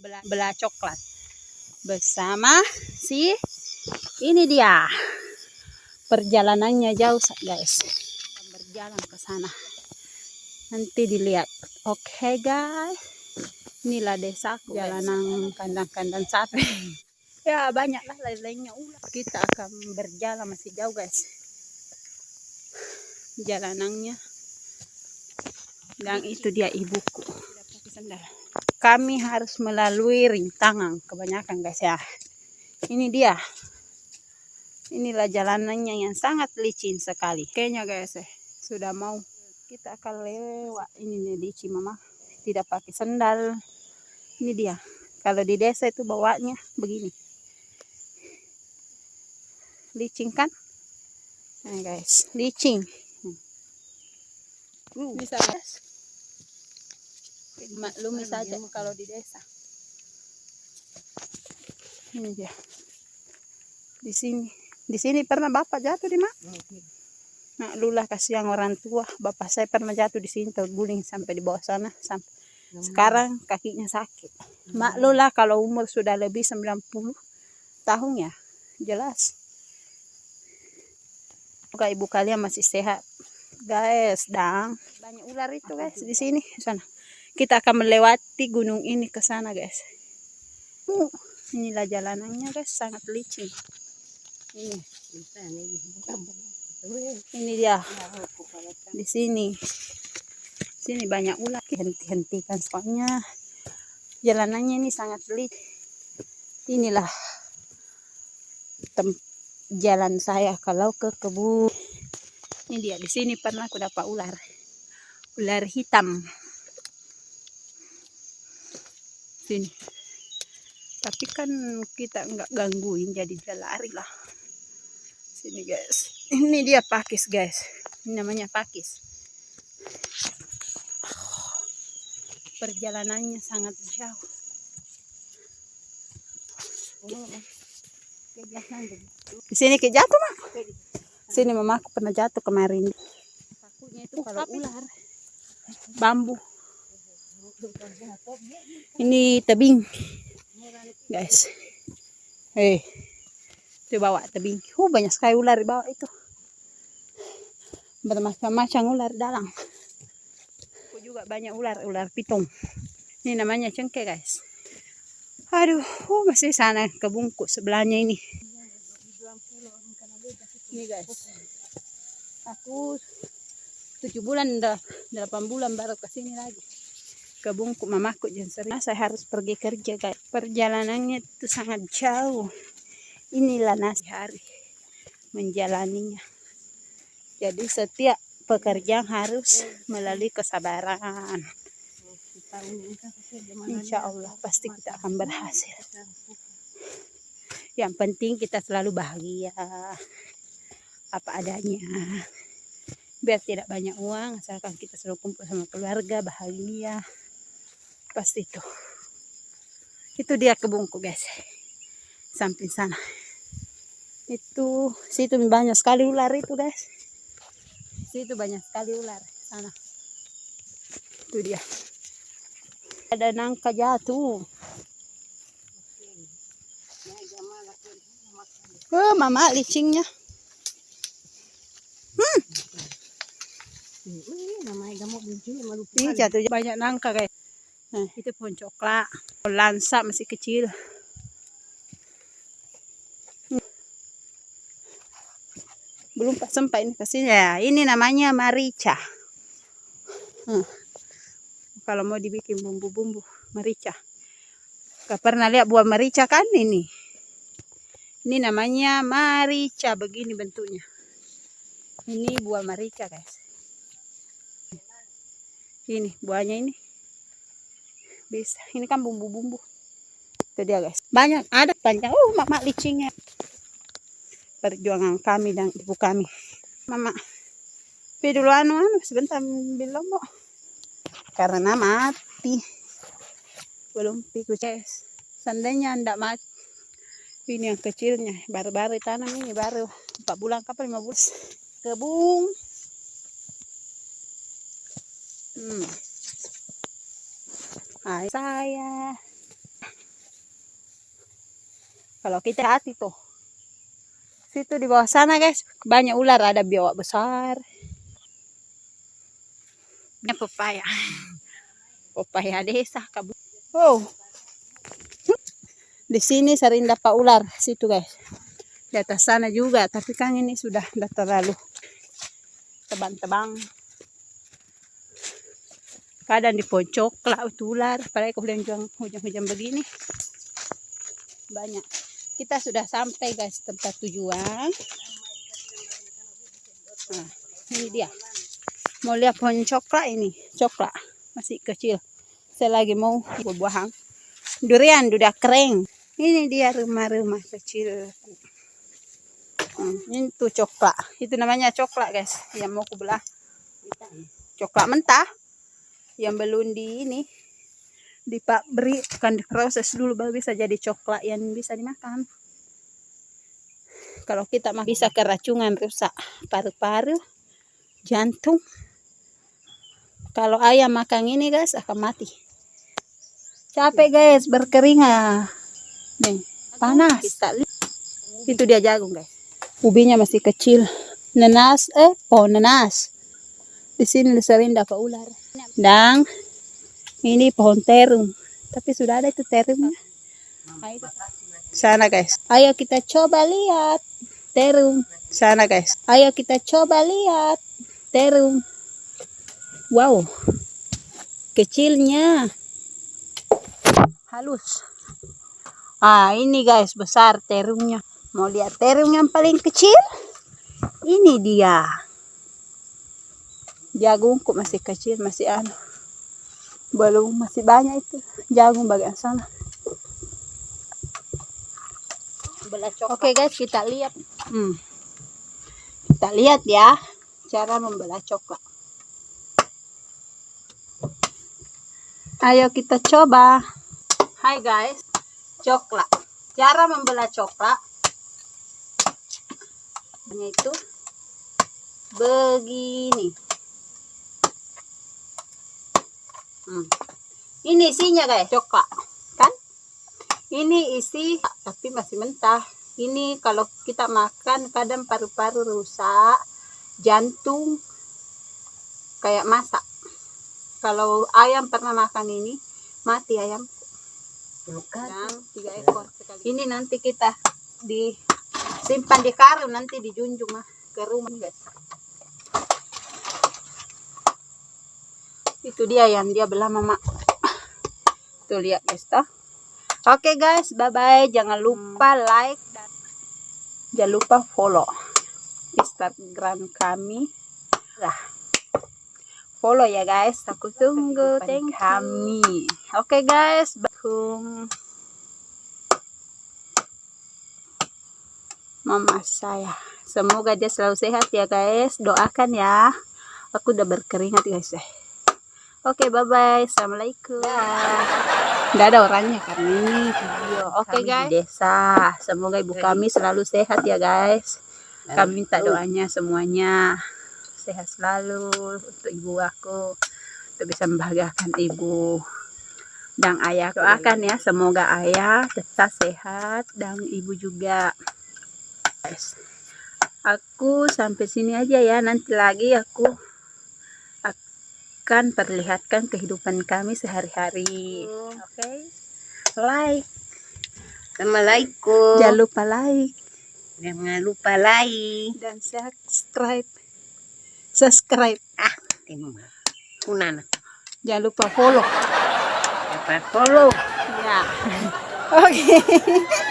bela, bela coklat. Bersama si ini dia. Perjalanannya jauh guys. Berjalan ke sana. Nanti dilihat. Oke okay, guys. Inilah desa jalanan kandang-kandang sapi. Ya banyak lah lain-lainnya. Ular kita akan berjalan masih jauh guys. Jalanannya. Dan itu dia ibuku kami harus melalui rintangan. Kebanyakan guys ya. Ini dia. Inilah jalanannya yang sangat licin sekali. Kayaknya guys ya sudah mau kita akan lewat ini nih licin mama. Tidak pakai sendal. Ini dia. Kalau di desa itu bawanya begini. Licin kan? Nah guys licin. Uh. bisa guys maklumi saja kalau di desa. Ini dia. Di sini. Di sini pernah bapak jatuh di mana? Nak lulah kasihan orang tua. Bapak saya pernah jatuh di sini terguling sampai di bawah sana sampai sekarang kakinya sakit. Mak lula kalau umur sudah lebih 90 tahun ya jelas. Semoga ibu kalian masih sehat. Guys dan banyak ular itu guys di sini sana kita akan melewati gunung ini ke sana guys. Uh, inilah jalanannya guys. Sangat licin. Ini. Ini dia. Di sini. Sini banyak ular. Henti-hentikan soalnya. Jalanannya ini sangat licin. Inilah jalan saya kalau ke kebun. Ini dia. Di sini pernah aku dapat ular. Ular hitam sini. Tapi kan kita nggak gangguin jadi dia lari lah. Sini guys. Ini dia pakis guys. Ini namanya pakis. Perjalanannya sangat jauh. Di sini ke jatuh mak. Sini mama aku pernah jatuh kemarin. Takutnya itu kalau ular. bambu ini tebing. Guys. Hei itu bawa tebing. Uh banyak sekali ular di bawah itu. Bermacam-macam ular dalam aku juga banyak ular ular pitung. Ini namanya cengkeh guys. Aduh uh, masih sana kebungkus sebelahnya ini. Ini guys. Aku tujuh bulan delapan bulan baru ke sini lagi ke bungkuk mamaku sering saya harus pergi kerja guys. Perjalanannya itu sangat jauh. Inilah nasi hari menjalaninya. Jadi setiap pekerjaan harus melalui kesabaran. Insya Allah pasti kita akan berhasil. Yang penting kita selalu bahagia. Apa adanya. Biar tidak banyak uang asalkan kita selalu kumpul sama keluarga bahagia pasti itu. Itu dia kebunku guys. Samping sana. Itu situ banyak sekali ular itu guys. Situ banyak sekali ular sana. Itu dia. Ada nangka jatuh. Oh mama licingnya. Hmm. Ini jatuh banyak nangka guys. Nah, itu pohon coklat. Lansa masih kecil. Belum pas sempat ini kasih ya. Ini namanya marica. Hmm. Kalau mau dibikin bumbu-bumbu merica. Gak pernah lihat buah merica kan ini? Ini namanya marica. Begini bentuknya. Ini buah merica guys. Ini buahnya ini bisa. Ini kan bumbu-bumbu. Itu dia guys. Banyak. Ada panjang uh mama licingnya perjuangan kami dan ibu kami. Mama. Tapi dulu anu anu sebentar bilang mau karena mati. Belum piku ces seandainya ndak mati. Ini yang kecilnya. Baru-baru tanam ini baru 4 bulan kapan 5 bulan. Kebun hmm Hai saya Kalau kita hati tuh. Situ di bawah sana guys, banyak ular, ada biawak besar. Ini pepaya. Pepaya desa kabut. Oh. Di sini sering dapat ular situ guys. Di atas sana juga, tapi kan ini sudah tidak terlalu tebang-tebang. Kadang di pohon coklat itu ular, apalagi kalau hujan-hujan begini. Banyak. Kita sudah sampai guys tempat tujuan. Nah, ini dia. Mau lihat pohon coklat ini, coklat masih kecil. Saya lagi mau buah-buahan. Durian sudah kering. Ini dia rumah-rumah kecil. Hmm, ini tuh coklat. Itu namanya coklat guys. Yang mau aku belah. Coklat mentah. Yang belum di ini. Dipak beri kan diproses dulu baru bisa jadi coklat yang bisa dimakan. Kalau kita mah bisa keracungan rusak paru-paru, jantung. Kalau ayam makan ini guys akan mati. Capek guys berkeringat. Nih, panas. Itu dia jagung, guys. Ubinya masih kecil. Nenas, eh, pohon nenas. Di sini sering dapat ular. Dan ini pohon terung. Tapi sudah ada itu terungnya. Sana, guys. Ayo kita coba lihat terung. Sana, guys. Ayo kita coba lihat terung. Wow. Kecilnya. Halus. Ah, ini guys, besar terungnya. Mau lihat terung yang paling kecil? Ini dia. Jagungku masih kecil, masih anu. Belum masih banyak itu jagung bagian sana. Oke okay, guys, kita lihat. Hmm. Kita lihat ya cara membelah coklat. Ayo kita coba. Hai guys, coklat cara membelah coklat hanya itu begini hmm. ini isinya guys. Coklat kan? Ini isi tapi masih mentah. Ini kalau kita makan kadang paru-paru rusak jantung kayak masak. Kalau ayam pernah makan ini mati ayam. Yang tiga ekor ini nanti kita disimpan di karung nanti dijunjung ah, ke rumah guys itu dia yang dia belah mama. Tuh lihat guys toh. Oke okay, guys bye bye jangan lupa like dan jangan lupa follow instagram kami. Lah follow ya guys. Aku tunggu. Thank kami. oke okay, guys bakum mama saya. Semoga dia selalu sehat ya guys. Doakan ya. Aku udah berkeringat guys ya oke okay, bye bye assalamualaikum. Nggak ada orangnya karena ini video oke okay, guys. di desa. Semoga ibu kami selalu sehat ya guys. Kami minta doanya semuanya. Sehat selalu untuk ibu aku untuk bisa membahagiakan ibu dan ayah doakan ya semoga ayah tetap sehat dan ibu juga. Guys aku sampai sini aja ya. Nanti lagi aku akan perlihatkan kehidupan kami sehari-hari. Oke? Okay? like. Assalamualaikum. Jangan lupa like. Jangan lupa like. Dan subscribe. Subscribe. Ah jangan lupa follow. Lupa follow? Ya. Oke. okay.